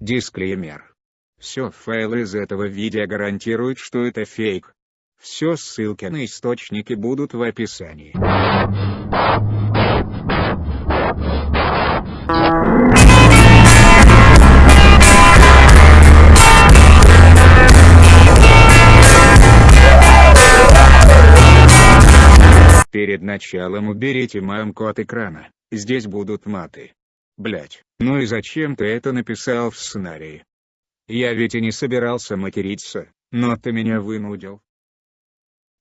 Дисклеймер. Все файлы из этого видео гарантируют, что это фейк. Все ссылки на источники будут в описании. Перед началом уберите мамку от экрана, здесь будут маты. Блять, ну и зачем ты это написал в сценарии? Я ведь и не собирался материться, но ты меня вынудил.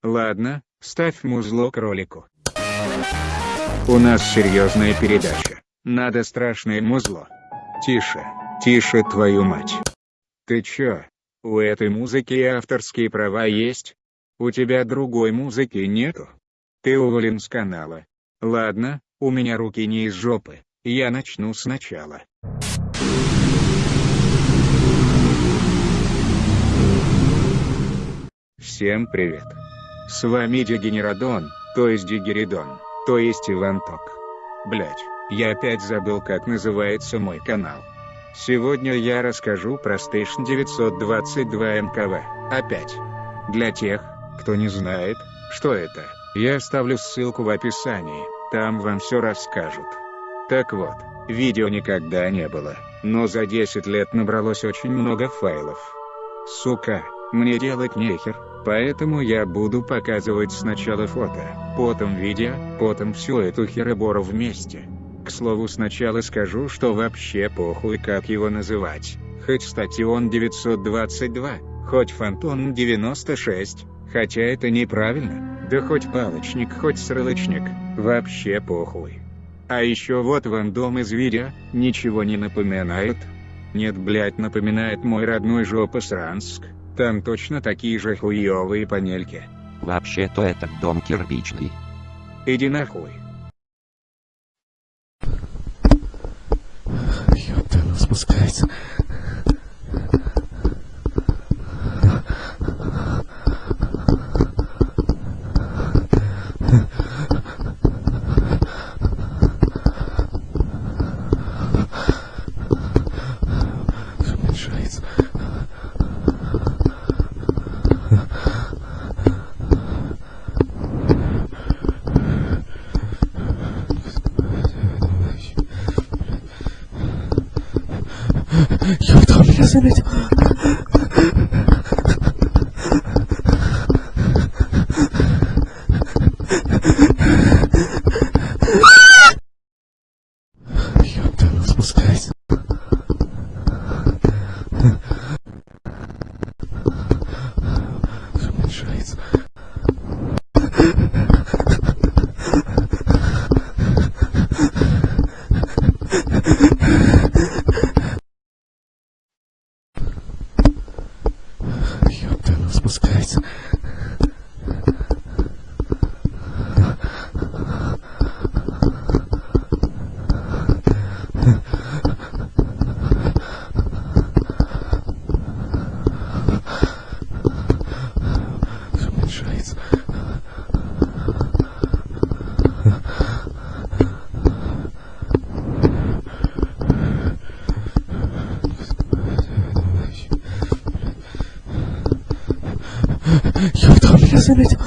Ладно, ставь музло к ролику. У нас серьезная передача. Надо страшное музло. Тише, тише твою мать. Ты чё? У этой музыки и авторские права есть? У тебя другой музыки нету? Ты уволен с канала. Ладно, у меня руки не из жопы, я начну сначала. Всем привет. С вами Дегенерадон, то есть Дигеридон, то есть Иван Ток. Блять, я опять забыл как называется мой канал. Сегодня я расскажу про Station 922 МКВ, опять. Для тех, кто не знает, что это. Я оставлю ссылку в описании, там вам все расскажут. Так вот, видео никогда не было, но за 10 лет набралось очень много файлов. Сука, мне делать нехер, поэтому я буду показывать сначала фото, потом видео, потом всю эту херобору вместе. К слову сначала скажу, что вообще похуй как его называть, хоть статион 922, хоть фантон 96, хотя это неправильно. Да хоть палочник, хоть срылочник, вообще похуй. А еще вот вам дом из видео, ничего не напоминает? Нет, блять, напоминает мой родной жопа Сранск, там точно такие же хуевые панельки. Вообще-то этот дом кирпичный. Иди нахуй. Ёпта, спускается. Ёпта, он меня заметил. Ёпта, спускается. Ёпта, он меня заметил.